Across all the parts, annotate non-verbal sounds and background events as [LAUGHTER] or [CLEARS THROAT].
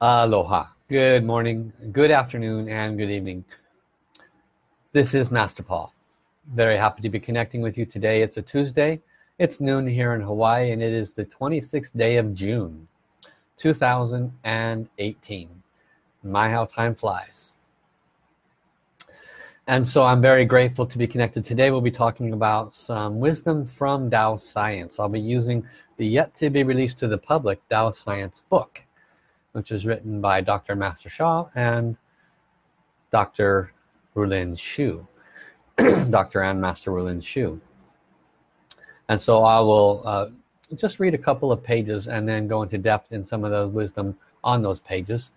Aloha. Good morning, good afternoon, and good evening. This is Master Paul. Very happy to be connecting with you today. It's a Tuesday. It's noon here in Hawaii, and it is the 26th day of June, 2018. My, how time flies. And so I'm very grateful to be connected. Today we'll be talking about some wisdom from Tao Science. I'll be using the yet to be released to the public Tao Science book which is written by Dr. Master Sha and Dr. Rulin Xiu [CLEARS THROAT] Dr. and Master Rulin Xiu and so I will uh, just read a couple of pages and then go into depth in some of the wisdom on those pages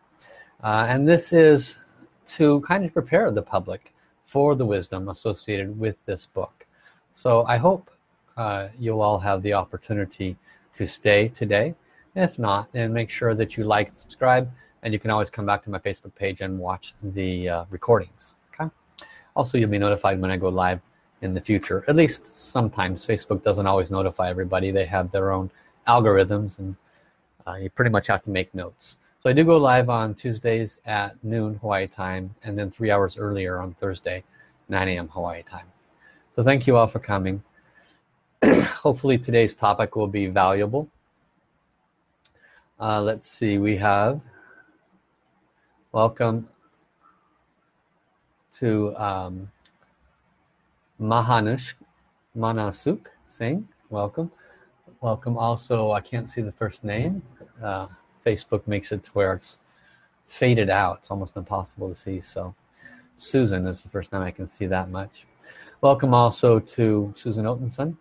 uh, and this is to kind of prepare the public for the wisdom associated with this book so I hope uh, you'll all have the opportunity to stay today if not then make sure that you like and subscribe and you can always come back to my Facebook page and watch the uh, recordings okay? Also you'll be notified when I go live in the future. At least sometimes Facebook doesn't always notify everybody. They have their own algorithms and uh, you pretty much have to make notes. So I do go live on Tuesdays at noon Hawaii time and then three hours earlier on Thursday 9 a.m. Hawaii time. So thank you all for coming. [CLEARS THROAT] Hopefully today's topic will be valuable uh, let's see we have welcome to um, Mahanush Manasuk Singh welcome. Welcome also I can't see the first name. Uh, Facebook makes it to where it's faded out. It's almost impossible to see so Susan is the first time I can see that much. Welcome also to Susan Otenson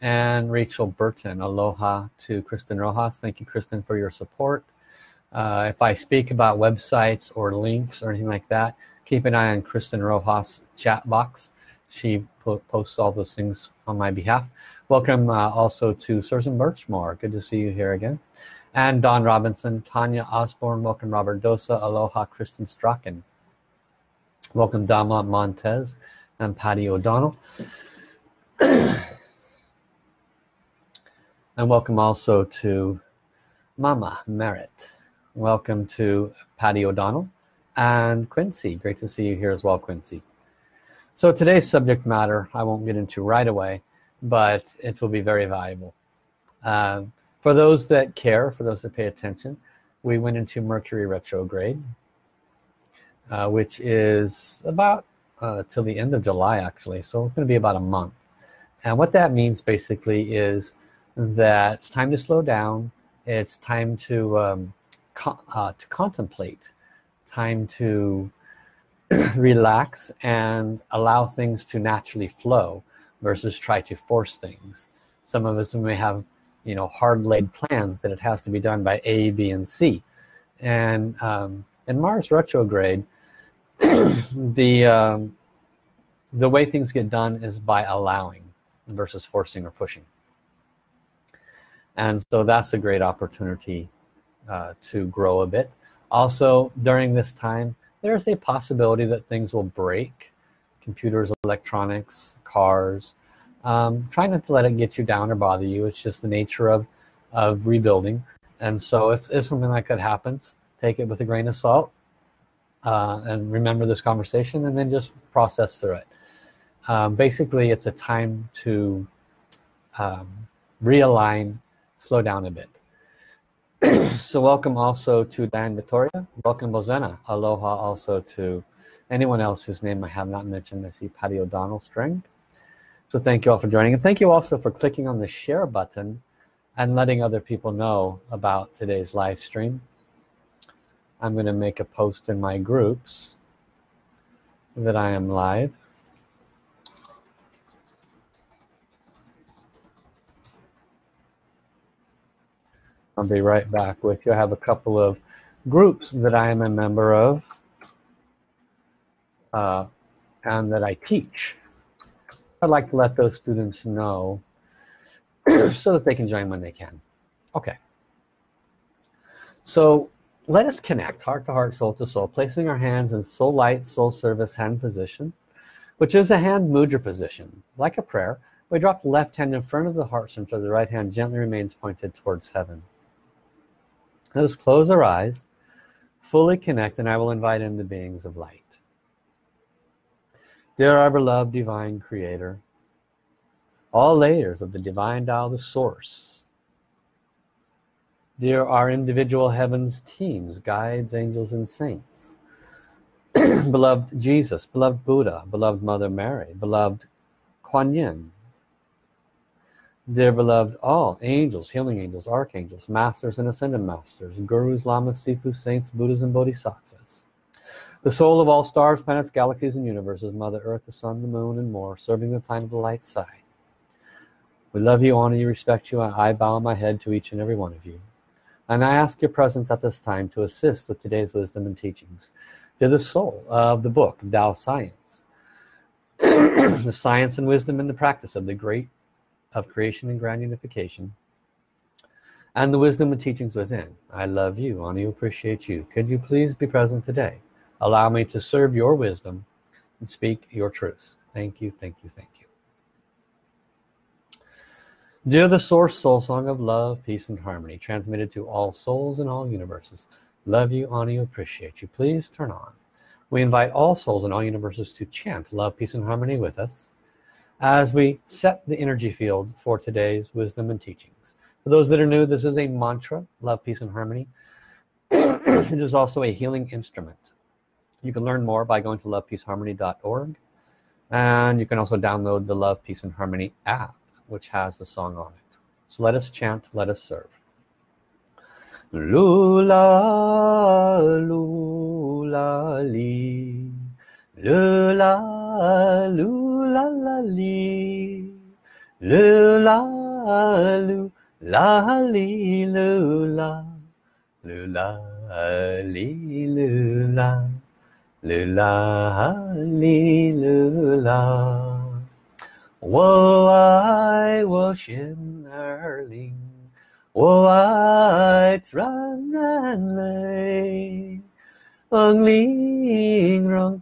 and Rachel Burton. Aloha to Kristen Rojas. Thank you Kristen for your support. Uh, if I speak about websites or links or anything like that keep an eye on Kristen Rojas chat box. She po posts all those things on my behalf. Welcome uh, also to Susan Birchmore good to see you here again. And Don Robinson Tanya Osborne welcome Robert Dosa aloha Kristen Strachan. Welcome Dama Montez and Patty O'Donnell [CLEARS THROAT] and welcome also to Mama Merritt welcome to Patty O'Donnell and Quincy. Great to see you here as well Quincy. So today's subject matter I won't get into right away but it will be very valuable. Uh, for those that care for those that pay attention we went into Mercury retrograde uh, which is about uh, till the end of July actually. So it's going to be about a month. And what that means basically is that it's time to slow down. It's time to um, uh, to contemplate. Time to [CLEARS THROAT] relax and allow things to naturally flow versus try to force things. Some of us may have you know hard laid plans that it has to be done by A B and C. And um, in Mars retrograde [CLEARS THROAT] the um, the way things get done is by allowing versus forcing or pushing and so that's a great opportunity uh, to grow a bit. Also during this time there's a possibility that things will break. Computers electronics cars um, try not to let it get you down or bother you. It's just the nature of of rebuilding. And so if, if something like that happens take it with a grain of salt uh, and remember this conversation and then just process through it. Um, basically it's a time to um, realign slow down a bit. [CLEARS THROAT] So welcome also to Dan Victoria welcome Bozena. Aloha also to anyone else whose name I have not mentioned. I see Patty O'Donnell string. So thank you all for joining. And thank you also for clicking on the share button and letting other people know about today's live stream. I'm going to make a post in my groups that I am live I'll be right back with you. I have a couple of groups that I am a member of uh, and that I teach. I'd like to let those students know [CLEARS THROAT] so that they can join when they can. Okay. So let us connect heart to heart soul to soul placing our hands in soul light soul service hand position which is a hand mudra position like a prayer. We drop the left hand in front of the heart center. The right hand gently remains pointed towards heaven let us close our eyes fully connect and I will invite in the beings of light. Dear our beloved divine creator all layers of the divine Tao the source. Dear our individual heavens teams guides angels and saints. [CLEARS THROAT] Beloved Jesus beloved Buddha beloved Mother Mary beloved Kuan Yin dear beloved all angels healing angels archangels masters and ascended masters gurus lamas sifus saints buddhas and bodhisattvas. The soul of all stars planets galaxies and universes mother earth the sun the moon and more serving the planet of the light side. We love you honor you respect you and I bow my head to each and every one of you. And I ask your presence at this time to assist with today's wisdom and teachings. To the soul of the book Tao Science. [CLEARS THROAT] The science and wisdom and the practice of the great of creation and grand unification and the wisdom and teachings within. I love you. Honor you appreciate you. Could you please be present today? Allow me to serve your wisdom and speak your truths. Thank you thank you thank you. Dear the source soul song of love peace and harmony transmitted to all souls in all universes love you honor you appreciate you. Please turn on. We invite all souls in all universes to chant love peace and harmony with us as we set the energy field for today's wisdom and teachings. For those that are new this is a mantra love peace and harmony. [CLEARS THROAT] It is also a healing instrument. You can learn more by going to lovepeaceharmony.org and you can also download the love peace and harmony app which has the song on it. So let us chant let us serve. Lula lula li lula lula la li lula lula li lula lula li lula lula li lula 我爱我心儿灵，我爱自然泪，恩灵让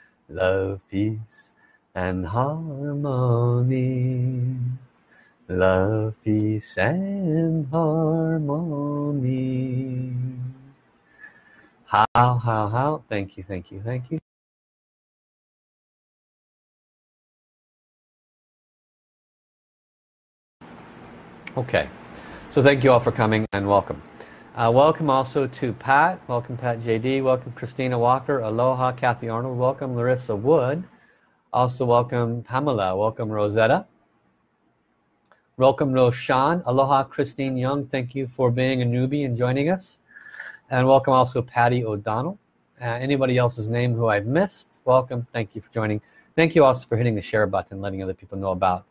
love peace and harmony. Love peace and harmony. How how how? Thank you thank you thank you. Okay. So thank you all for coming and welcome uh, welcome also to Pat welcome Pat JD welcome Christina Walker aloha Kathy Arnold welcome Larissa Wood also welcome Pamela welcome Rosetta welcome Roshan aloha Christine Young thank you for being a newbie and joining us and welcome also Patty O'Donnell uh, anybody else's name who I've missed welcome thank you for joining thank you also for hitting the share button letting other people know about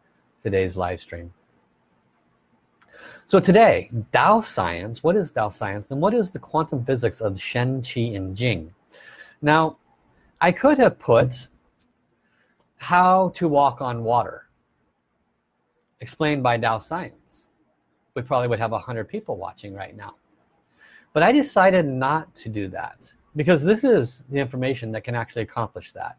today's live stream so today, Tao science, what is Tao science and what is the quantum physics of Shen, Qi, and Jing? Now, I could have put how to walk on water, explained by Tao science. We probably would have a hundred people watching right now. But I decided not to do that because this is the information that can actually accomplish that.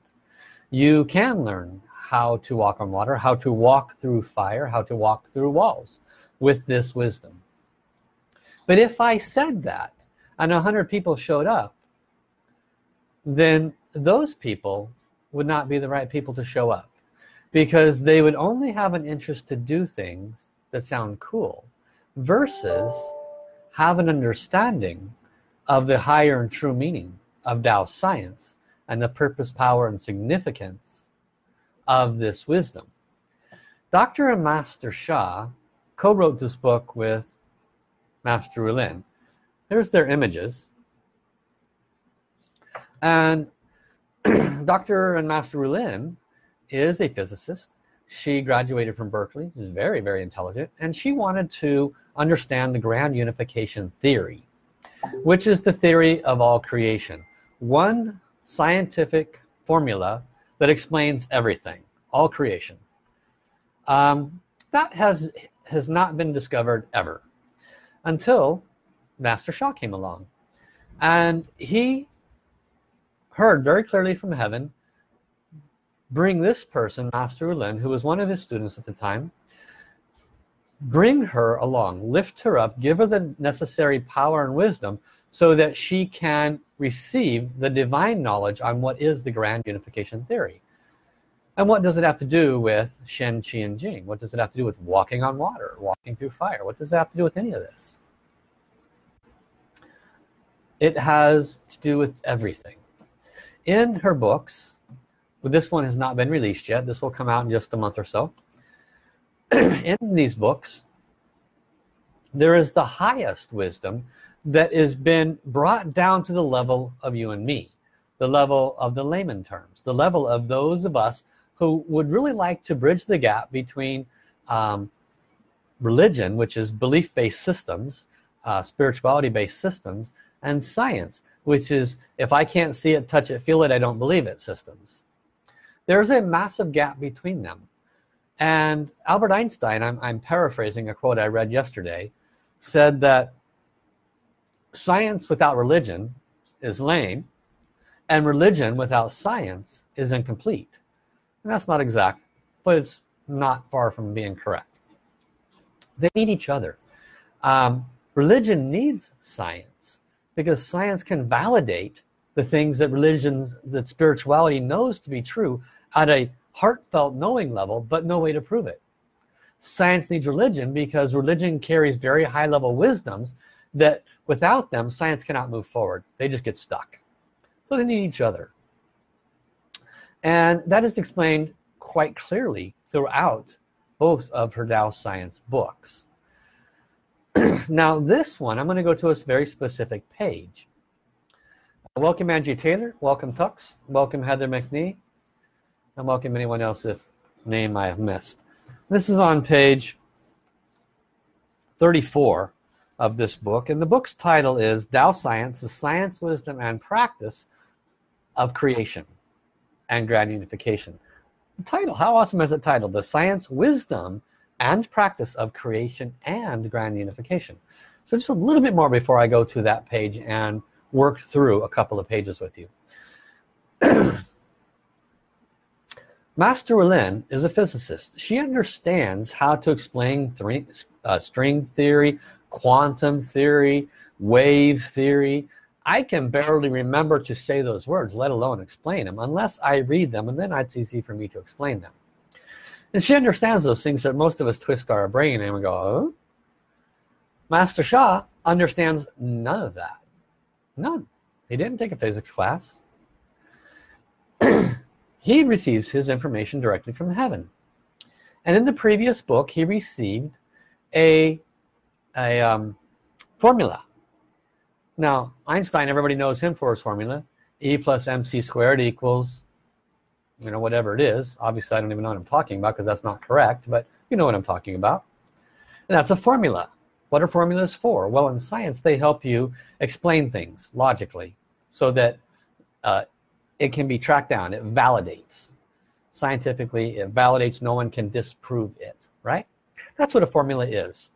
You can learn how to walk on water, how to walk through fire, how to walk through walls with this wisdom but if I said that and a hundred people showed up then those people would not be the right people to show up because they would only have an interest to do things that sound cool versus have an understanding of the higher and true meaning of Tao science and the purpose power and significance of this wisdom Dr. and Master Sha co-wrote this book with Master Ulin. There's their images. And [CLEARS THROAT] Dr. and Master Ulin is a physicist. She graduated from Berkeley. She's very, very intelligent. And she wanted to understand the grand unification theory. which is the theory of all creation. One scientific formula that explains everything, all creation. Um, that has, has not been discovered ever until Master Sha came along. And he heard very clearly from heaven, bring this person, Master Ulin, who was one of his students at the time, bring her along, lift her up, give her the necessary power and wisdom so that she can receive the divine knowledge on what is the grand unification theory. And what does it have to do with Shen, Qi, and Jing? What does it have to do with walking on water, walking through fire? What does it have to do with any of this? It has to do with everything. In her books, well, this one has not been released yet. This will come out in just a month or so. [CLEARS THROAT] in these books, there is the highest wisdom that has been brought down to the level of you and me the level of the layman terms the level of those of us who would really like to bridge the gap between um, religion which is belief-based systems uh, spirituality-based systems and science which is if I can't see it touch it feel it I don't believe it systems. There's a massive gap between them. And Albert Einstein I'm, I'm paraphrasing a quote I read yesterday said that science without religion is lame and religion without science is incomplete and that's not exact but it's not far from being correct. They need each other. Um, religion needs science because science can validate the things that religions that spirituality knows to be true at a heartfelt knowing level but no way to prove it. Science needs religion because religion carries very high level wisdoms that without them science cannot move forward. They just get stuck. So they need each other and that is explained quite clearly throughout both of her Tao science books. [CLEARS THROAT] Now this one I'm going to go to a very specific page. Welcome Angie Taylor. Welcome Tux. Welcome Heather McNee. And welcome anyone else if name I have missed. This is on page 34 of this book and the book's title is Tao Science the Science Wisdom and Practice of Creation and Grand Unification the title how awesome is it titled the Science Wisdom and Practice of Creation and Grand Unification so just a little bit more before I go to that page and work through a couple of pages with you [CLEARS THROAT] Master Lin is a physicist. She understands how to explain uh, string theory, quantum theory, wave theory. I can barely remember to say those words, let alone explain them, unless I read them, and then it's easy for me to explain them. And she understands those things that most of us twist our brain and we go, oh? Master Sha understands none of that. None. He didn't take a physics class. [CLEARS THROAT] he receives his information directly from heaven and in the previous book he received a a um, formula now Einstein everybody knows him for his formula. E plus MC squared equals you know whatever it is. Obviously I don't even know what I'm talking about because that's not correct but you know what I'm talking about. And that's a formula. What are formulas for? Well in science they help you explain things logically so that uh, it can be tracked down. It validates. Scientifically it validates. No one can disprove it right? That's what a formula is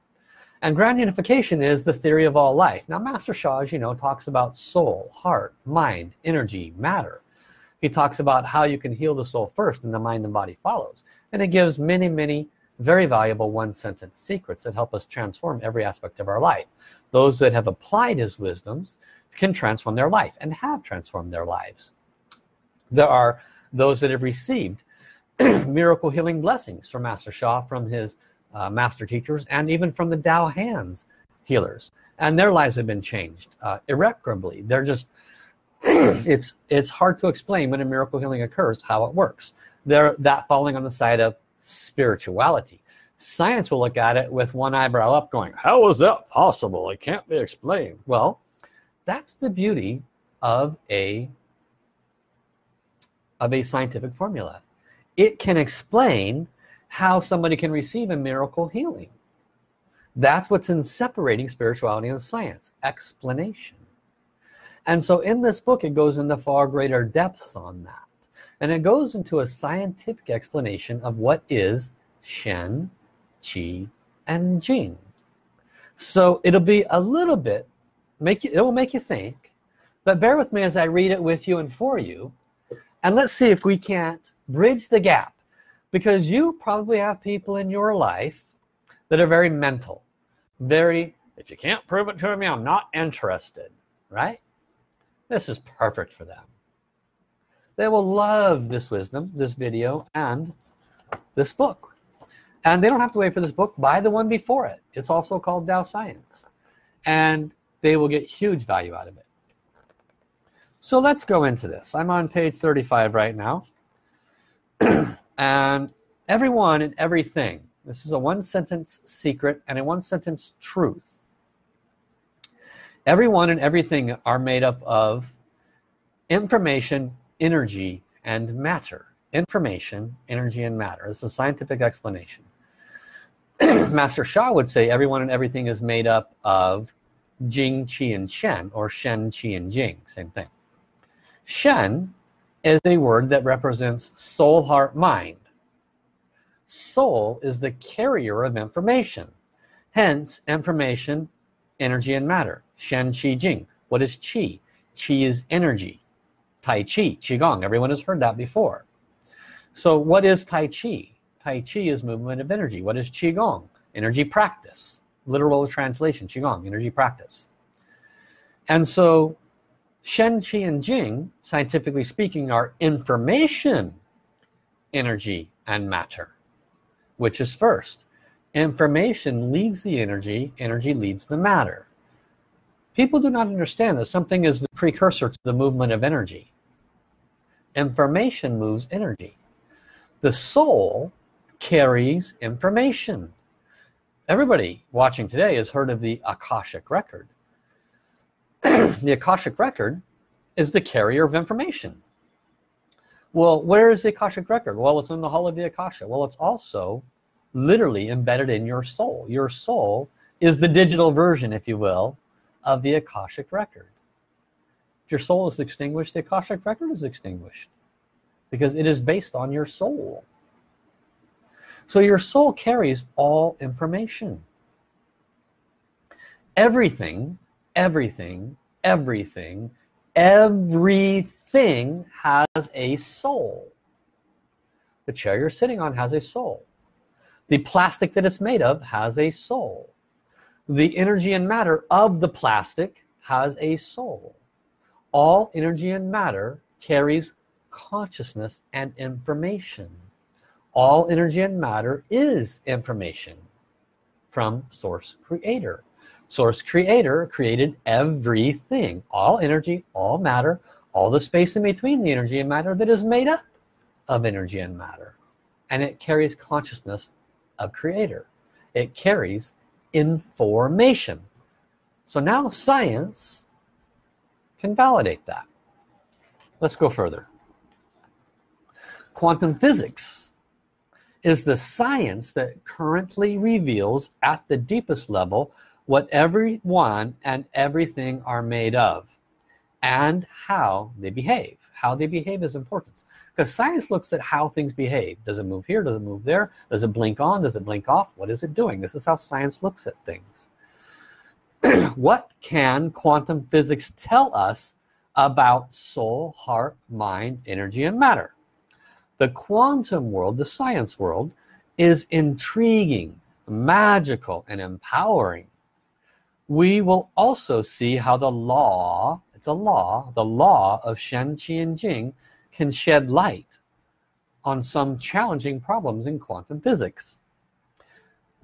and grand unification is the theory of all life. Now master Sha as you know talks about soul heart mind energy matter. He talks about how you can heal the soul first and the mind and body follows. And it gives many many very valuable one sentence secrets that help us transform every aspect of our life. Those that have applied his wisdoms can transform their life and have transformed their lives. There are those that have received [CLEARS THROAT] miracle healing blessings from Master Sha from his uh, master teachers and even from the Tao hands healers. And their lives have been changed uh, irreparably. They're just [CLEARS THROAT] it's it's hard to explain when a miracle healing occurs how it works. They're that falling on the side of spirituality. Science will look at it with one eyebrow up going how is that possible? It can't be explained. Well that's the beauty of a of a scientific formula. It can explain how somebody can receive a miracle healing. That's what's in separating spirituality and science explanation. And so in this book it goes into far greater depths on that. And it goes into a scientific explanation of what is Shen, Qi, and Jing. So it'll be a little bit make you it will make you think but bear with me as I read it with you and for you. And let's see if we can't bridge the gap because you probably have people in your life that are very mental very if you can't prove it to me I'm not interested right? This is perfect for them. They will love this wisdom this video and this book. And they don't have to wait for this book. Buy the one before it. It's also called Tao Science. And they will get huge value out of it. So let's go into this. I'm on page 35 right now [CLEARS THROAT] and everyone and everything this is a one sentence secret and a one sentence truth. Everyone and everything are made up of information energy and matter. Information energy and matter. This is a scientific explanation. [CLEARS THROAT] Master Sha would say everyone and everything is made up of Jing, Qi, and Shen or Shen, Qi, and Jing same thing. Shen is a word that represents soul heart mind. Soul is the carrier of information. Hence information energy and matter. Shen Qi Jing. What is Qi? Qi is energy. Tai Chi Qigong. Everyone has heard that before. So what is Tai Chi? Tai Chi is movement of energy. What is Qigong? Energy practice. Literal translation Qigong energy practice. And so Shen, Qi, and Jing, scientifically speaking, are information, energy, and matter. Which is first? Information leads the energy, energy leads the matter. People do not understand that something is the precursor to the movement of energy. Information moves energy. The soul carries information. Everybody watching today has heard of the Akashic Record. [CLEARS THROAT] the Akashic Record is the carrier of information. Well, where is the Akashic Record? Well, it's in the Hall of the Akasha. Well, it's also literally embedded in your soul. Your soul is the digital version, if you will, of the Akashic Record. If your soul is extinguished, the Akashic Record is extinguished because it is based on your soul. So your soul carries all information. Everything everything everything everything has a soul. The chair you're sitting on has a soul. The plastic that it's made of has a soul. The energy and matter of the plastic has a soul. All energy and matter carries consciousness and information. All energy and matter is information from source creator source creator created everything. All energy all matter all the space in between the energy and matter that is made up of energy and matter. And it carries consciousness of creator. It carries information. So now science can validate that. Let's go further. Quantum physics is the science that currently reveals at the deepest level what everyone and everything are made of and how they behave. How they behave is important. Because science looks at how things behave. Does it move here? Does it move there? Does it blink on? Does it blink off? What is it doing? This is how science looks at things. [CLEARS THROAT] What can quantum physics tell us about soul heart mind energy and matter? The quantum world the science world is intriguing magical and empowering we will also see how the law it's a law the law of Shen Qi and Jing can shed light on some challenging problems in quantum physics.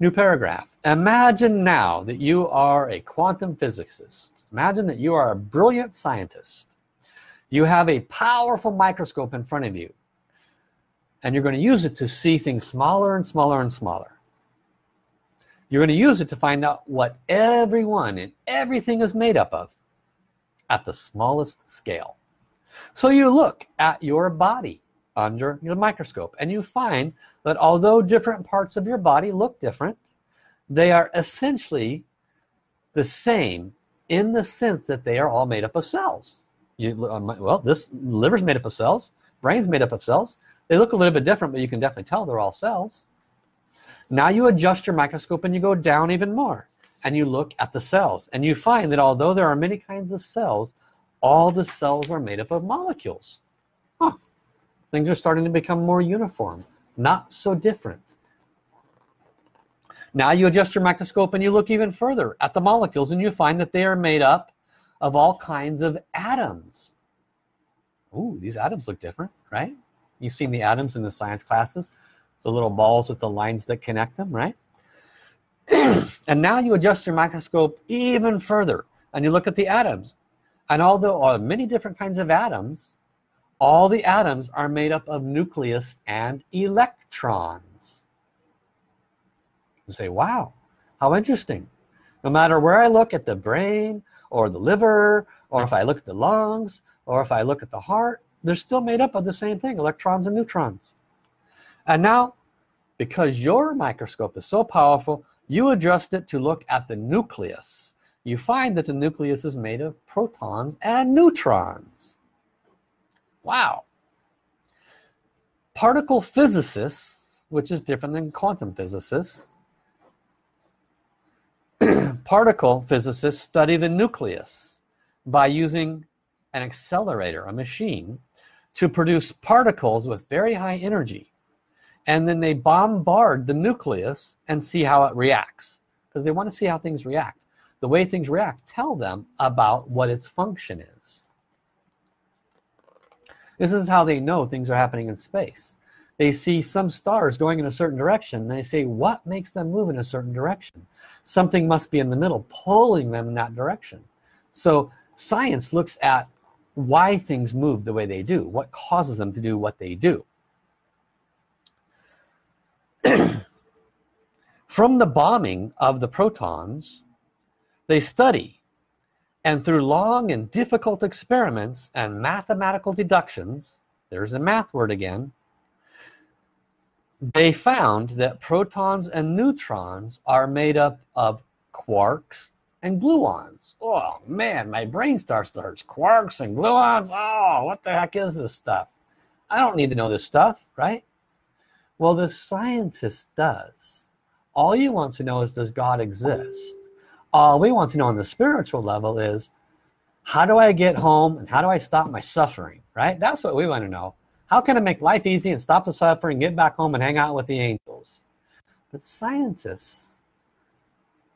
New paragraph. Imagine now that you are a quantum physicist. Imagine that you are a brilliant scientist. You have a powerful microscope in front of you and you're going to use it to see things smaller and smaller and smaller you're going to use it to find out what everyone and everything is made up of at the smallest scale. So you look at your body under your microscope and you find that although different parts of your body look different they are essentially the same in the sense that they are all made up of cells. You, uh, well this liver's made up of cells brain's made up of cells. They look a little bit different but you can definitely tell they're all cells now you adjust your microscope and you go down even more and you look at the cells and you find that although there are many kinds of cells all the cells are made up of molecules. Huh. things are starting to become more uniform not so different. Now you adjust your microscope and you look even further at the molecules and you find that they are made up of all kinds of atoms. Ooh, these atoms look different right? You've seen the atoms in the science classes the little balls with the lines that connect them right? [CLEARS THROAT] And now you adjust your microscope even further and you look at the atoms. And although there are many different kinds of atoms all the atoms are made up of nucleus and electrons. You say wow how interesting. No matter where I look at the brain or the liver or if I look at the lungs or if I look at the heart they're still made up of the same thing electrons and neutrons and now because your microscope is so powerful you adjust it to look at the nucleus. You find that the nucleus is made of protons and neutrons. Wow. Particle physicists which is different than quantum physicists [CLEARS THROAT] particle physicists study the nucleus by using an accelerator a machine to produce particles with very high energy and then they bombard the nucleus and see how it reacts because they want to see how things react. The way things react tell them about what its function is. This is how they know things are happening in space. They see some stars going in a certain direction and they say what makes them move in a certain direction? Something must be in the middle pulling them in that direction. So science looks at why things move the way they do what causes them to do what they do [CLEARS THROAT] from the bombing of the protons they study and through long and difficult experiments and mathematical deductions there's a math word again they found that protons and neutrons are made up of quarks and gluons. Oh man my brain starts to hurt. Quarks and gluons? Oh what the heck is this stuff? I don't need to know this stuff right well, the scientist does. All you want to know is does God exist? All we want to know on the spiritual level is how do I get home and how do I stop my suffering, right? That's what we want to know. How can I make life easy and stop the suffering, get back home and hang out with the angels? But scientists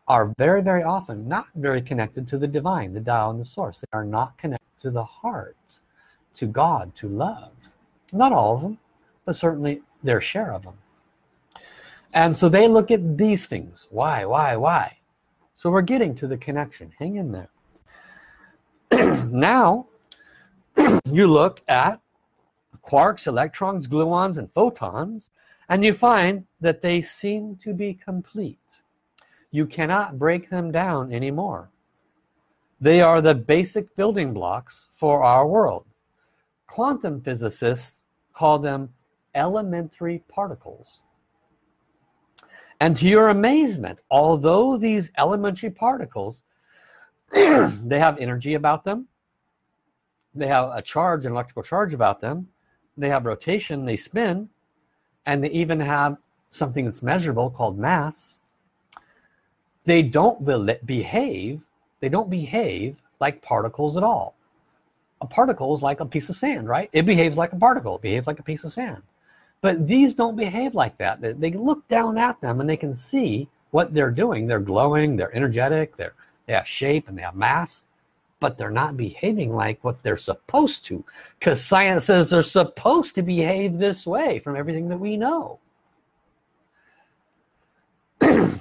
are very, very often not very connected to the divine, the Tao and the source. They are not connected to the heart, to God, to love. Not all of them, but certainly their share of them and so they look at these things. Why why why? So we're getting to the connection. Hang in there. [CLEARS THROAT] Now [CLEARS THROAT] you look at quarks electrons gluons and photons and you find that they seem to be complete. You cannot break them down anymore. They are the basic building blocks for our world. Quantum physicists call them elementary particles. And to your amazement although these elementary particles [CLEARS THROAT] they have energy about them they have a charge an electrical charge about them they have rotation they spin and they even have something that's measurable called mass. They don't behave they don't behave like particles at all. A particle is like a piece of sand right? It behaves like a particle it behaves like a piece of sand but these don't behave like that. They look down at them and they can see what they're doing. They're glowing they're energetic they're they have shape and they have mass but they're not behaving like what they're supposed to because science says they're supposed to behave this way from everything that we know. [CLEARS THROAT]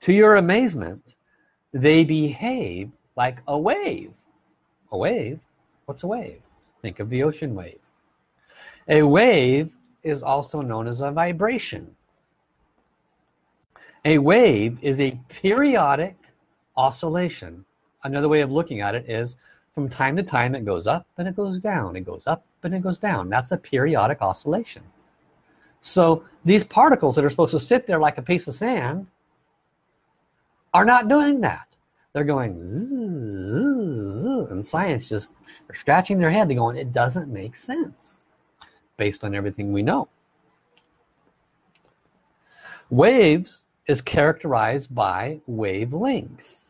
To your amazement they behave like a wave. A wave? What's a wave? Think of the ocean wave a wave is also known as a vibration. A wave is a periodic oscillation. Another way of looking at it is from time to time it goes up and it goes down. It goes up and it goes down. That's a periodic oscillation. so these particles that are supposed to sit there like a piece of sand are not doing that they're going zzz, zzz, and science just they're scratching their head they're going it doesn't make sense based on everything we know. Waves is characterized by wavelength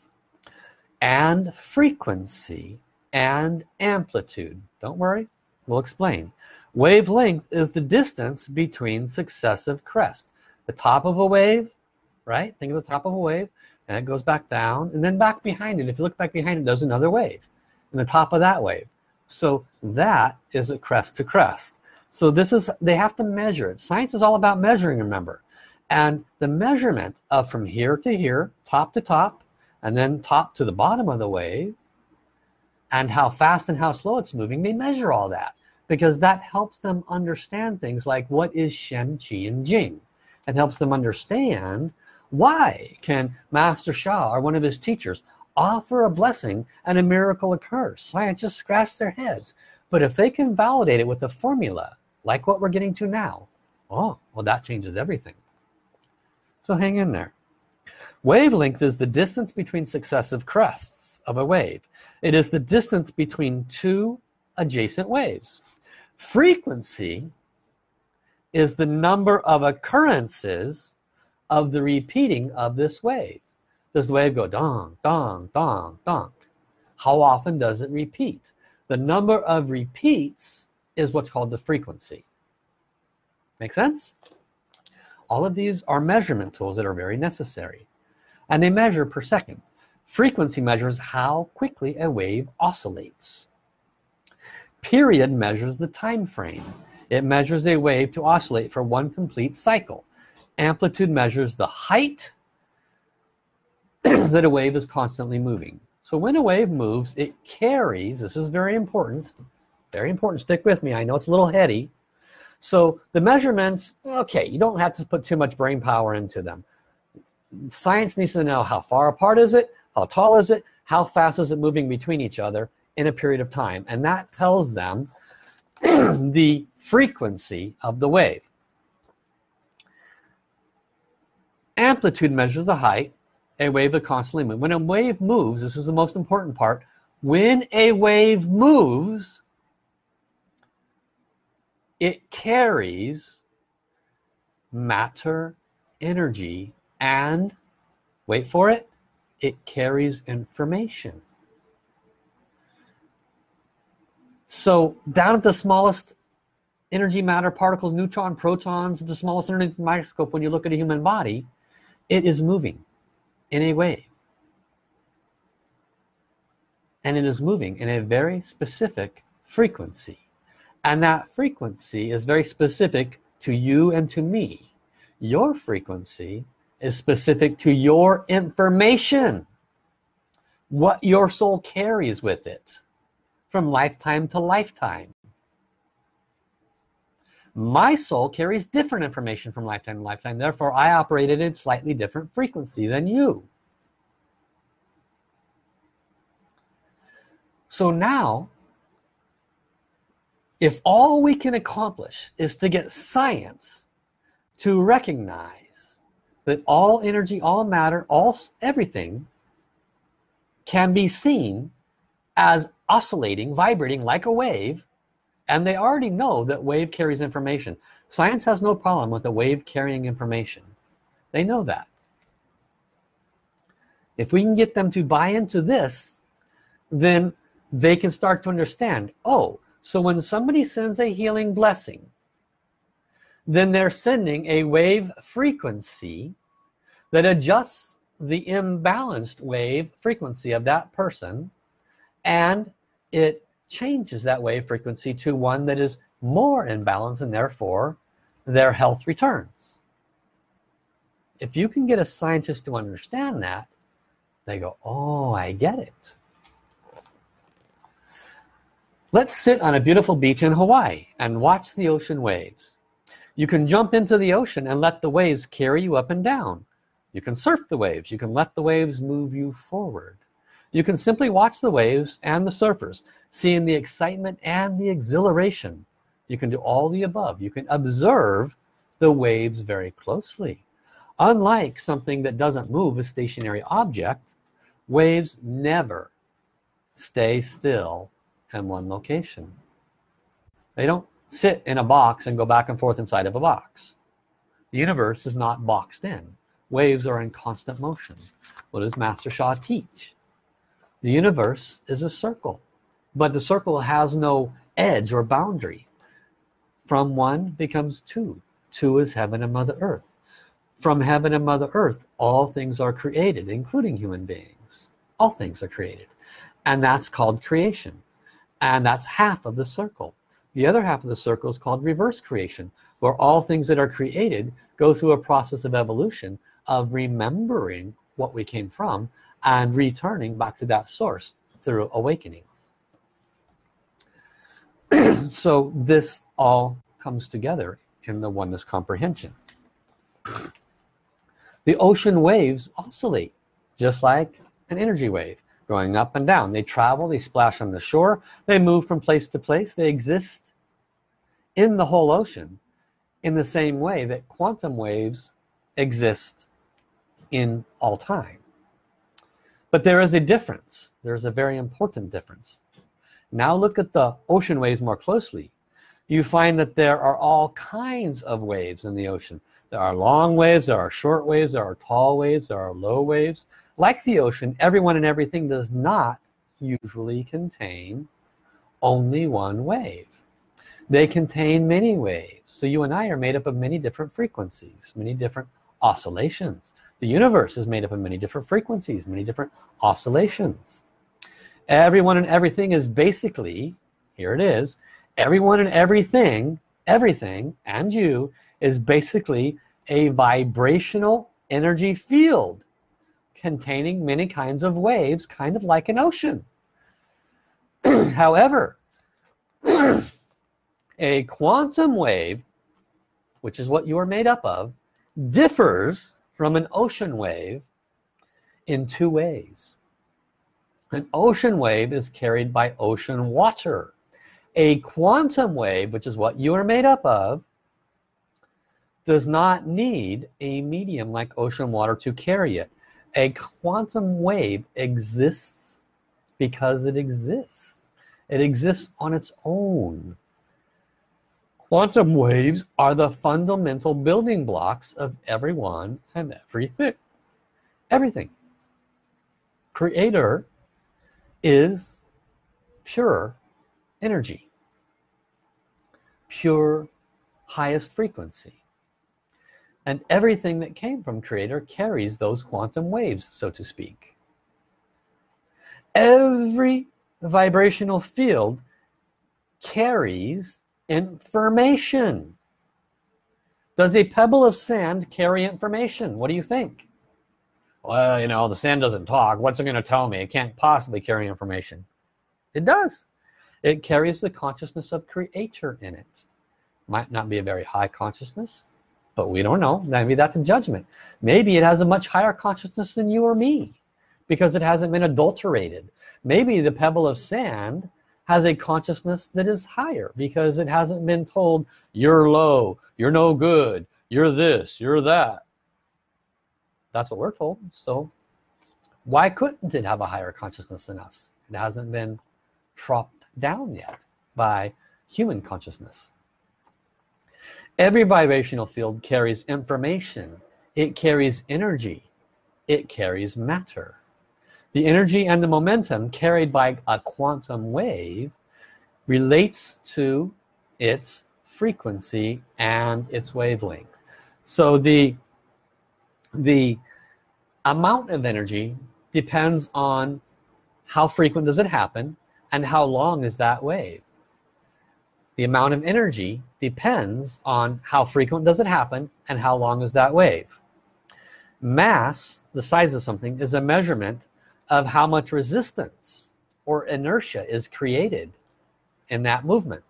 and frequency and amplitude. Don't worry we'll explain. Wavelength is the distance between successive crests. The top of a wave right? Think of the top of a wave and it goes back down and then back behind it. If you look back behind it there's another wave and the top of that wave. So that is a crest to crest so this is they have to measure it. Science is all about measuring remember. And the measurement of from here to here top to top and then top to the bottom of the wave and how fast and how slow it's moving they measure all that. Because that helps them understand things like what is Shen, Qi, and Jing. It helps them understand why can Master Sha or one of his teachers offer a blessing and a miracle occurs scientists scratch their heads. But if they can validate it with a formula like what we're getting to now. Oh well that changes everything. So hang in there. Wavelength is the distance between successive crests of a wave. It is the distance between two adjacent waves. Frequency is the number of occurrences of the repeating of this wave. Does the wave go dong dong dong dong? How often does it repeat? The number of repeats is what's called the frequency. Make sense? All of these are measurement tools that are very necessary and they measure per second. Frequency measures how quickly a wave oscillates. Period measures the time frame. It measures a wave to oscillate for one complete cycle. Amplitude measures the height [CLEARS THROAT] that a wave is constantly moving. So when a wave moves it carries this is very important very important. Stick with me. I know it's a little heady. So the measurements okay you don't have to put too much brain power into them. Science needs to know how far apart is it how tall is it how fast is it moving between each other in a period of time. And that tells them [CLEARS THROAT] the frequency of the wave. Amplitude measures the height a wave that constantly moves when a wave moves this is the most important part when a wave moves it carries matter energy and wait for it it carries information. So down at the smallest energy matter particles neutron protons the smallest underneath the microscope when you look at a human body it is moving in a way. And it is moving in a very specific frequency and that frequency is very specific to you and to me. Your frequency is specific to your information what your soul carries with it from lifetime to lifetime. My soul carries different information from lifetime to lifetime. Therefore I operate at a slightly different frequency than you. So now if all we can accomplish is to get science to recognize that all energy all matter all everything can be seen as oscillating vibrating like a wave and they already know that wave carries information. Science has no problem with a wave carrying information. They know that. If we can get them to buy into this then they can start to understand oh so when somebody sends a healing blessing, then they're sending a wave frequency that adjusts the imbalanced wave frequency of that person and it changes that wave frequency to one that is more in balance and therefore their health returns. If you can get a scientist to understand that, they go, oh, I get it. Let's sit on a beautiful beach in Hawaii and watch the ocean waves. You can jump into the ocean and let the waves carry you up and down. You can surf the waves. You can let the waves move you forward. You can simply watch the waves and the surfers, seeing the excitement and the exhilaration. You can do all the above. You can observe the waves very closely unlike something that doesn't move a stationary object waves never stay still in one location. They don't sit in a box and go back and forth inside of a box. The universe is not boxed in. Waves are in constant motion. What does Master Sha teach? The universe is a circle but the circle has no edge or boundary. From one becomes two. Two is heaven and mother earth. From heaven and mother earth all things are created including human beings. All things are created. And that's called creation and that's half of the circle. The other half of the circle is called reverse creation where all things that are created go through a process of evolution of remembering what we came from and returning back to that source through awakening. [CLEARS THROAT] So this all comes together in the oneness comprehension. The ocean waves oscillate just like an energy wave going up and down. They travel they splash on the shore they move from place to place. They exist in the whole ocean in the same way that quantum waves exist in all time. But there is a difference. There's a very important difference. Now look at the ocean waves more closely. You find that there are all kinds of waves in the ocean. There are long waves there are short waves there are tall waves there are low waves like the ocean everyone and everything does not usually contain only one wave. They contain many waves. So you and I are made up of many different frequencies many different oscillations. The universe is made up of many different frequencies many different oscillations. Everyone and everything is basically here it is everyone and everything everything and you is basically a vibrational energy field containing many kinds of waves kind of like an ocean. [CLEARS THROAT] However [CLEARS THROAT] a quantum wave which is what you are made up of differs from an ocean wave in two ways. An ocean wave is carried by ocean water. A quantum wave which is what you are made up of does not need a medium like ocean water to carry it a quantum wave exists because it exists. It exists on its own. Quantum waves are the fundamental building blocks of everyone and everything. Everything. Creator is pure energy. Pure highest frequency and everything that came from creator carries those quantum waves so to speak. Every vibrational field carries information. Does a pebble of sand carry information? What do you think? Well you know the sand doesn't talk. What's it going to tell me? It can't possibly carry information. It does. It carries the consciousness of creator in it. Might not be a very high consciousness but we don't know. Maybe that's a judgment. Maybe it has a much higher consciousness than you or me because it hasn't been adulterated. Maybe the pebble of sand has a consciousness that is higher because it hasn't been told you're low you're no good you're this you're that. That's what we're told. So why couldn't it have a higher consciousness than us? It hasn't been dropped down yet by human consciousness every vibrational field carries information. It carries energy. It carries matter. The energy and the momentum carried by a quantum wave relates to its frequency and its wavelength. So the the amount of energy depends on how frequent does it happen and how long is that wave the amount of energy depends on how frequent does it happen and how long is that wave. Mass the size of something is a measurement of how much resistance or inertia is created in that movement.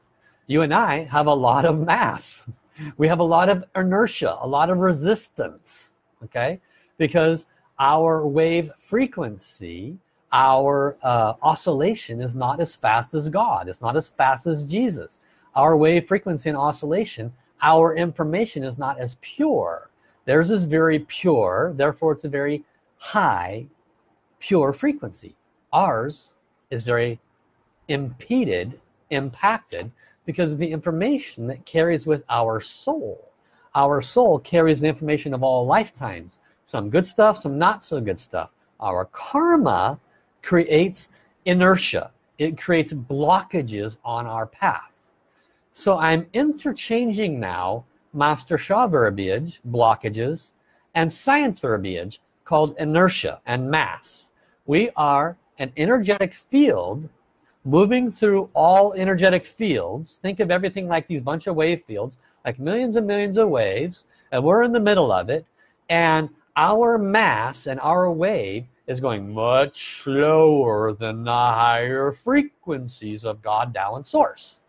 You and I have a lot of mass. [LAUGHS] We have a lot of inertia a lot of resistance okay? Because our wave frequency our uh, oscillation is not as fast as God. It's not as fast as Jesus our wave frequency and oscillation our information is not as pure. Theirs is very pure therefore it's a very high pure frequency. Ours is very impeded impacted because of the information that carries with our soul. Our soul carries the information of all lifetimes some good stuff some not so good stuff. Our karma creates inertia. It creates blockages on our path so I'm interchanging now Master Sha verbiage blockages and science verbiage called inertia and mass. We are an energetic field moving through all energetic fields. Think of everything like these bunch of wave fields like millions and millions of waves and we're in the middle of it. And our mass and our wave is going much slower than the higher frequencies of God, Tao, and Source.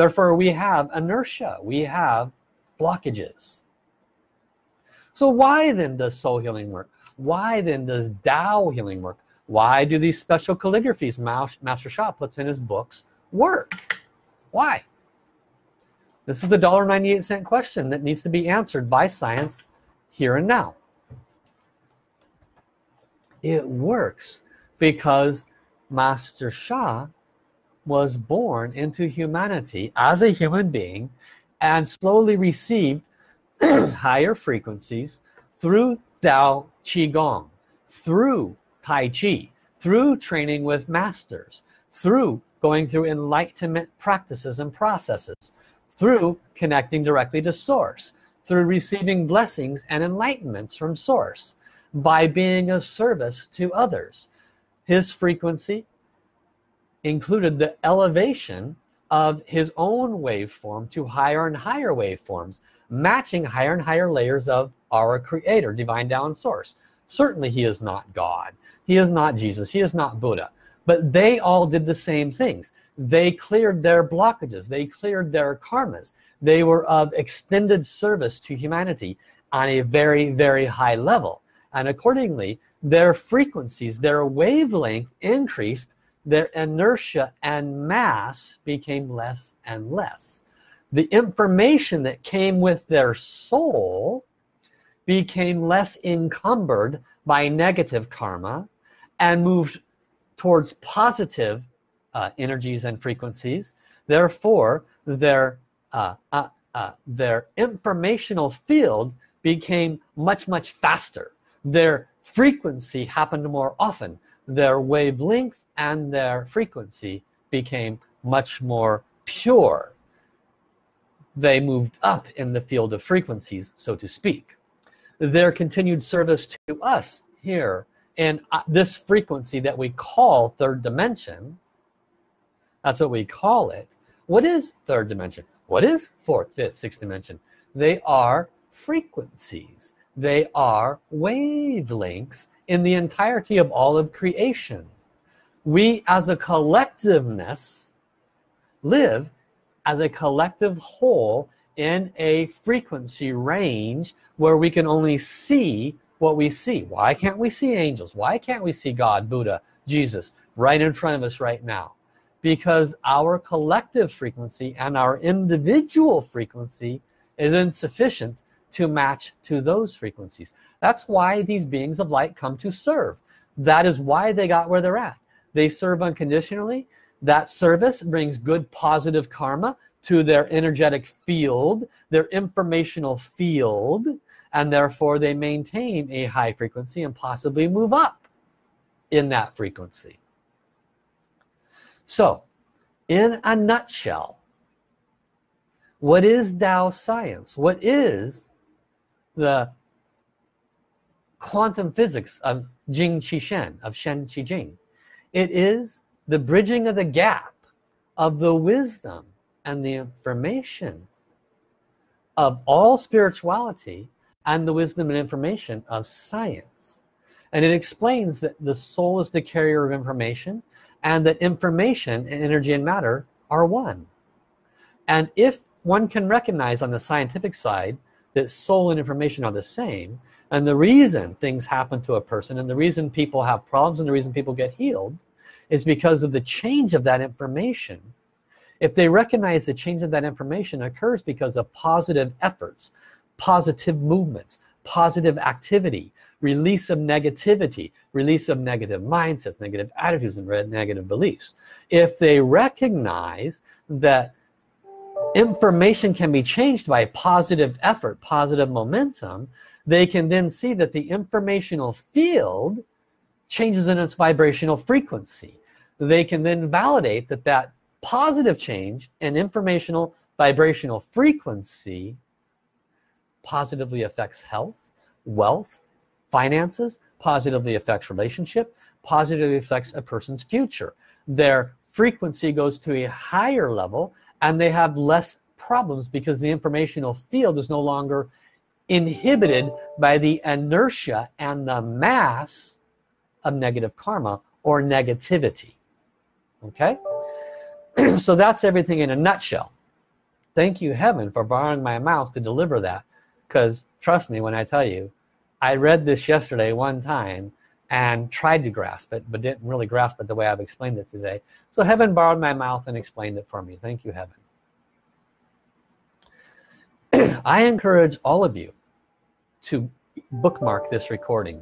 Therefore, we have inertia. We have blockages. So why then does soul healing work? Why then does Tao healing work? Why do these special calligraphies Master Sha puts in his books work? Why? This is the $1.98 question that needs to be answered by science here and now. It works because Master Sha was born into humanity as a human being and slowly received [CLEARS THROAT] higher frequencies through Tao Qigong, through Tai Chi, through training with masters, through going through enlightenment practices and processes, through connecting directly to source through receiving blessings and enlightenments from source by being of service to others. His frequency included the elevation of his own waveform to higher and higher waveforms matching higher and higher layers of our creator divine down source. Certainly he is not God. He is not Jesus. He is not Buddha. But they all did the same things. They cleared their blockages. They cleared their karmas. They were of extended service to humanity on a very very high level. And accordingly their frequencies their wavelength increased their inertia and mass became less and less. The information that came with their soul became less encumbered by negative karma and moved towards positive uh, energies and frequencies. Therefore their uh, uh, uh, their informational field became much much faster. Their frequency happened more often. Their wavelength and their frequency became much more pure. They moved up in the field of frequencies so to speak. Their continued service to us here in uh, this frequency that we call third dimension that's what we call it. What is third dimension? What is fourth fifth sixth dimension? They are frequencies. They are wavelengths in the entirety of all of creation we as a collectiveness live as a collective whole in a frequency range where we can only see what we see. Why can't we see angels? Why can't we see God Buddha Jesus right in front of us right now? Because our collective frequency and our individual frequency is insufficient to match to those frequencies. That's why these beings of light come to serve. That is why they got where they're at they serve unconditionally. That service brings good positive karma to their energetic field their informational field and therefore they maintain a high frequency and possibly move up in that frequency. So in a nutshell what is Tao science? What is the quantum physics of Jing Qi Shen of Shen Qi Jing it is the bridging of the gap of the wisdom and the information of all spirituality and the wisdom and information of science. And it explains that the soul is the carrier of information and that information and energy and matter are one. And if one can recognize on the scientific side that soul and information are the same and the reason things happen to a person and the reason people have problems and the reason people get healed is because of the change of that information. If they recognize the change of that information occurs because of positive efforts positive movements positive activity release of negativity release of negative mindsets negative attitudes and negative beliefs. If they recognize that information can be changed by positive effort positive momentum they can then see that the informational field changes in its vibrational frequency. They can then validate that that positive change in informational vibrational frequency positively affects health wealth finances positively affects relationship positively affects a person's future. Their frequency goes to a higher level and they have less problems because the informational field is no longer inhibited by the inertia and the mass of negative karma or negativity. Okay? [CLEARS THROAT] So that's everything in a nutshell. Thank you heaven for borrowing my mouth to deliver that because trust me when I tell you I read this yesterday one time and tried to grasp it but didn't really grasp it the way I've explained it today. So heaven borrowed my mouth and explained it for me. Thank you heaven. [CLEARS THROAT] I encourage all of you to bookmark this recording.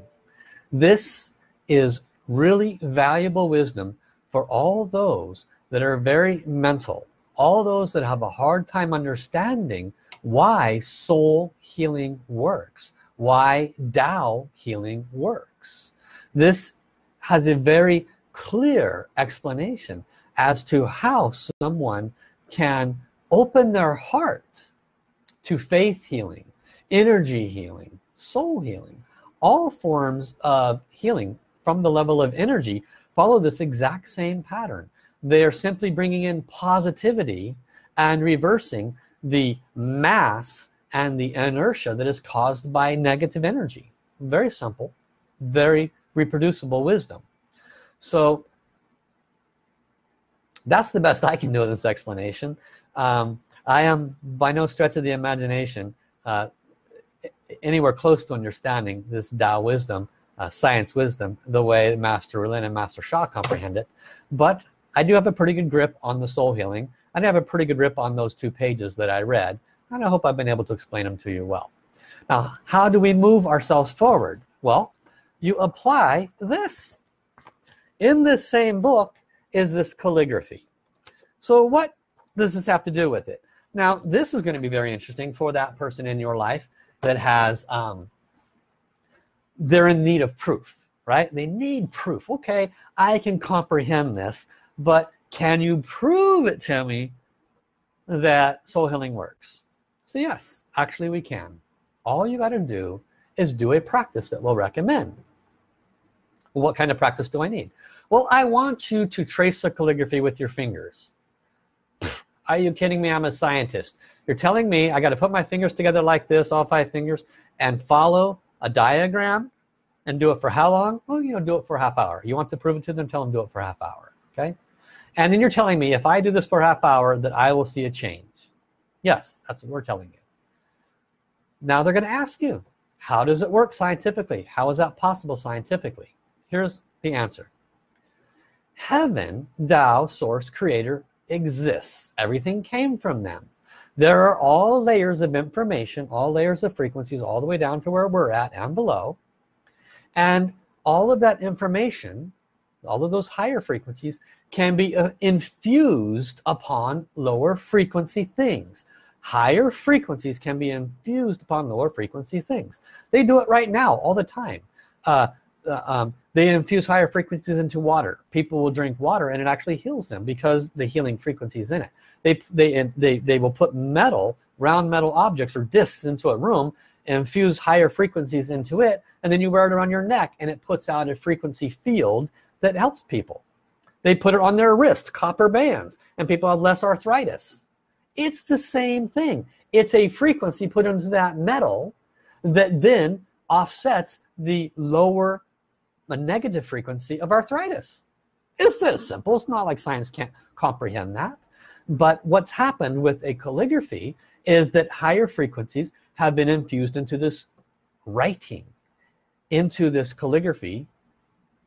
This is really valuable wisdom for all those that are very mental all those that have a hard time understanding why soul healing works why Tao healing works. This has a very clear explanation as to how someone can open their heart to faith healing energy healing soul healing. All forms of healing from the level of energy follow this exact same pattern. They are simply bringing in positivity and reversing the mass and the inertia that is caused by negative energy. Very simple very reproducible wisdom. So that's the best I can do in this explanation. Um, I am by no stretch of the imagination uh, anywhere close to understanding this Tao wisdom uh, science wisdom the way Master Lin and Master Sha comprehend it. But I do have a pretty good grip on the soul healing. I have a pretty good grip on those two pages that I read and I hope I've been able to explain them to you well. Now how do we move ourselves forward? Well you apply this. In this same book is this calligraphy. So what does this have to do with it? Now this is going to be very interesting for that person in your life that has um, they're in need of proof right? They need proof. Okay I can comprehend this but can you prove it to me that soul healing works? So yes actually we can. All you got to do is do a practice that we'll recommend. What kind of practice do I need? Well I want you to trace a calligraphy with your fingers. Are you kidding me? I'm a scientist you're telling me I got to put my fingers together like this all five fingers and follow a diagram and do it for how long? Well you know do it for half hour. You want to prove it to them tell them do it for half hour okay? And then you're telling me if I do this for half hour that I will see a change. Yes that's what we're telling you. Now they're going to ask you how does it work scientifically? How is that possible scientifically? Here's the answer. Heaven Tao source creator exists. Everything came from them there are all layers of information all layers of frequencies all the way down to where we're at and below. And all of that information all of those higher frequencies can be uh, infused upon lower frequency things. Higher frequencies can be infused upon lower frequency things. They do it right now all the time. Uh, um, they infuse higher frequencies into water. People will drink water and it actually heals them because the healing frequencies in it. They they they, they will put metal round metal objects or discs into a room infuse higher frequencies into it and then you wear it around your neck and it puts out a frequency field that helps people. They put it on their wrist copper bands and people have less arthritis. It's the same thing. It's a frequency put into that metal that then offsets the lower a negative frequency of arthritis. It's that simple. It's not like science can't comprehend that. But what's happened with a calligraphy is that higher frequencies have been infused into this writing into this calligraphy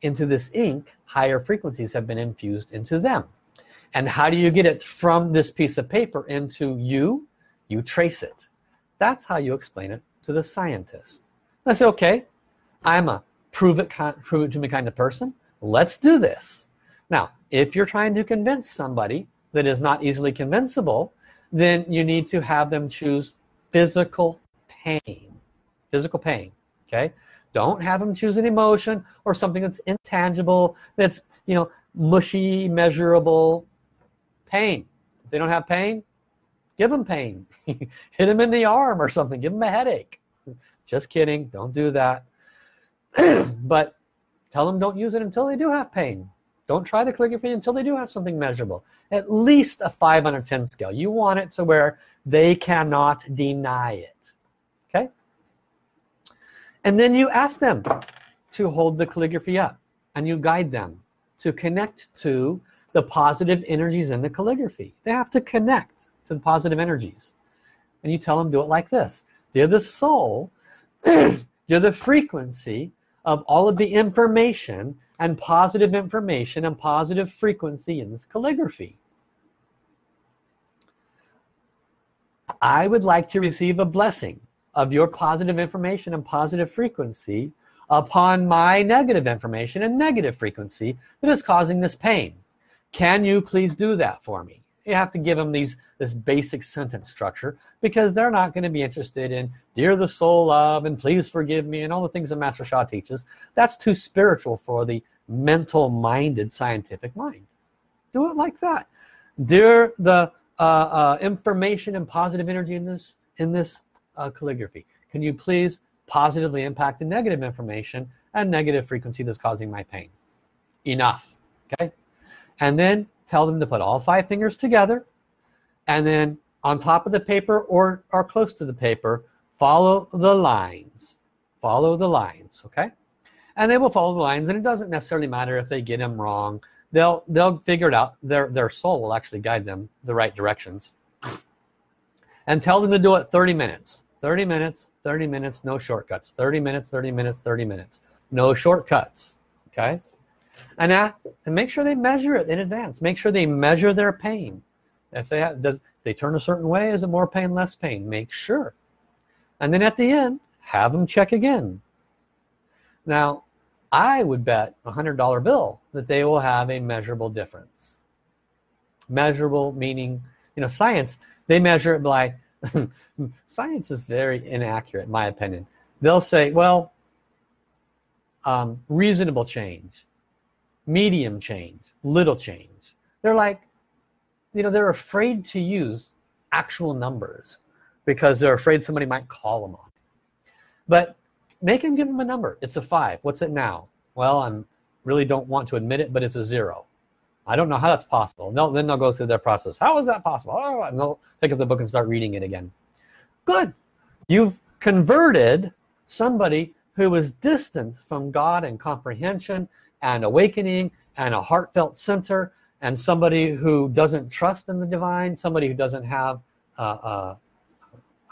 into this ink. Higher frequencies have been infused into them. And how do you get it from this piece of paper into you? You trace it. That's how you explain it to the scientist. I say okay I'm a prove it prove it to me kind of person let's do this. Now if you're trying to convince somebody that is not easily convincible then you need to have them choose physical pain physical pain okay? Don't have them choose an emotion or something that's intangible that's you know mushy measurable pain. If they don't have pain give them pain. [LAUGHS] Hit them in the arm or something give them a headache. Just kidding don't do that [CLEARS THROAT] but tell them don't use it until they do have pain. Don't try the calligraphy until they do have something measurable. At least a 5 on a 10 scale. You want it to where they cannot deny it. Okay? And then you ask them to hold the calligraphy up and you guide them to connect to the positive energies in the calligraphy. They have to connect to the positive energies. And you tell them do it like this. They're the soul [CLEARS THROAT] they're the frequency of all of the information and positive information and positive frequency in this calligraphy. I would like to receive a blessing of your positive information and positive frequency upon my negative information and negative frequency that is causing this pain. Can you please do that for me you have to give them these this basic sentence structure because they're not going to be interested in dear the soul of and please forgive me and all the things that Master Sha teaches. That's too spiritual for the mental minded scientific mind. Do it like that. Dear the uh, uh, information and positive energy in this in this uh, calligraphy can you please positively impact the negative information and negative frequency that's causing my pain? Enough okay? And then tell them to put all five fingers together and then on top of the paper or, or close to the paper follow the lines. Follow the lines okay? And they will follow the lines and it doesn't necessarily matter if they get them wrong. They'll they'll figure it out. Their their soul will actually guide them the right directions. And tell them to do it 30 minutes. 30 minutes 30 minutes no shortcuts. 30 minutes 30 minutes 30 minutes. No shortcuts okay and, and make sure they measure it in advance. Make sure they measure their pain. If they have, does they turn a certain way is it more pain less pain? Make sure. And then at the end have them check again. Now I would bet a hundred dollar bill that they will have a measurable difference. Measurable meaning you know science they measure it by [LAUGHS] science is very inaccurate in my opinion. They'll say well um, reasonable change medium change little change they're like you know they're afraid to use actual numbers because they're afraid somebody might call them on. But make them give them a number. It's a five. What's it now? Well I'm really don't want to admit it but it's a zero. I don't know how that's possible. No then they'll go through their process. How is that possible? Oh, and they'll pick up the book and start reading it again. Good. You've converted somebody who was distant from God and comprehension and awakening and a heartfelt center and somebody who doesn't trust in the divine somebody who doesn't have uh, uh,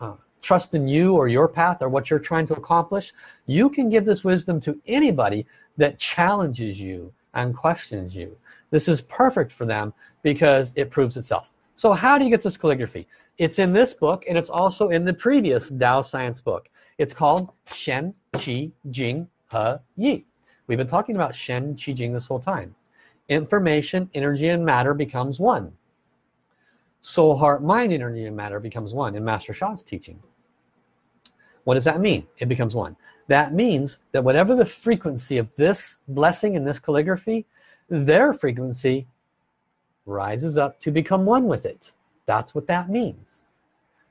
uh, trust in you or your path or what you're trying to accomplish you can give this wisdom to anybody that challenges you and questions you. This is perfect for them because it proves itself. So how do you get this calligraphy? It's in this book and it's also in the previous Tao science book. It's called Shen Qi Jing He Yi we've been talking about Shen Qi Jing this whole time. Information energy and matter becomes one. Soul heart mind energy and matter becomes one in Master Sha's teaching. What does that mean? It becomes one. That means that whatever the frequency of this blessing in this calligraphy their frequency rises up to become one with it. That's what that means.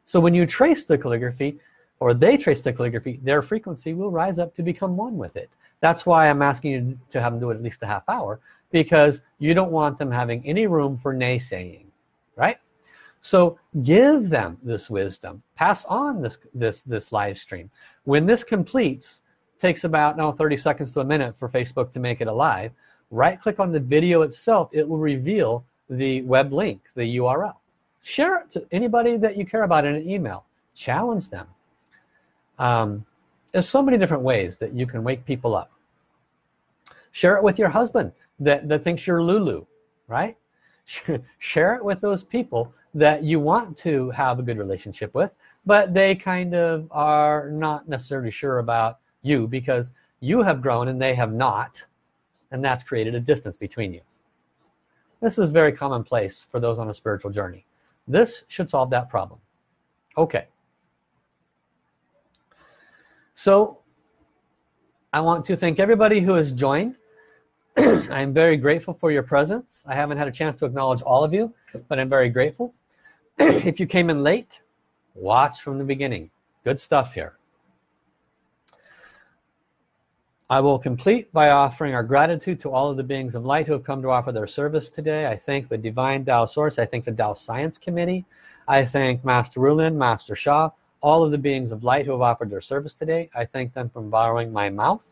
So when you trace the calligraphy or they trace the calligraphy their frequency will rise up to become one with it. That's why I'm asking you to have them do it at least a half hour because you don't want them having any room for naysaying right? So give them this wisdom. Pass on this this this live stream. When this completes takes about now 30 seconds to a minute for Facebook to make it alive right click on the video itself. It will reveal the web link the URL share it to anybody that you care about in an email. Challenge them um, there's so many different ways that you can wake people up. Share it with your husband that, that thinks you're Lulu right? [LAUGHS] Share it with those people that you want to have a good relationship with but they kind of are not necessarily sure about you because you have grown and they have not and that's created a distance between you. This is very commonplace for those on a spiritual journey. This should solve that problem. Okay so I want to thank everybody who has joined [CLEARS THROAT] I'm very grateful for your presence I haven't had a chance to acknowledge all of you but I'm very grateful [CLEARS THROAT] if you came in late watch from the beginning good stuff here I will complete by offering our gratitude to all of the beings of light who have come to offer their service today. I thank the Divine Tao Source. I thank the Tao Science Committee. I thank Master Rulin, Master Sha, all of the beings of light who have offered their service today. I thank them for borrowing my mouth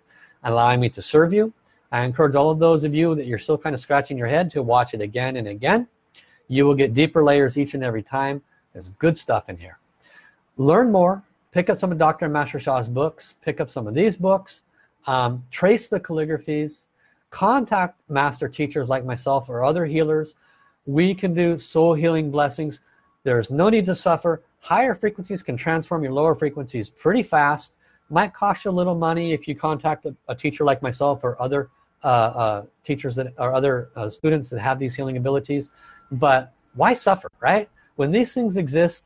and allowing me to serve you. I encourage all of those of you that you're still kind of scratching your head to watch it again and again. You will get deeper layers each and every time. There's good stuff in here. Learn more. Pick up some of Dr. Master Sha's books. Pick up some of these books um, trace the calligraphies contact master teachers like myself or other healers we can do soul healing blessings there's no need to suffer higher frequencies can transform your lower frequencies pretty fast might cost you a little money if you contact a, a teacher like myself or other uh, uh, teachers that or other uh, students that have these healing abilities but why suffer right when these things exist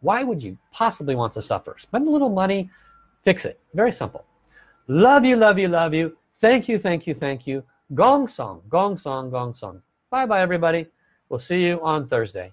why would you possibly want to suffer spend a little money fix it very simple Love you, love you, love you. Thank you, thank you, thank you. Gong song, gong song, gong song. Bye bye everybody. We'll see you on Thursday.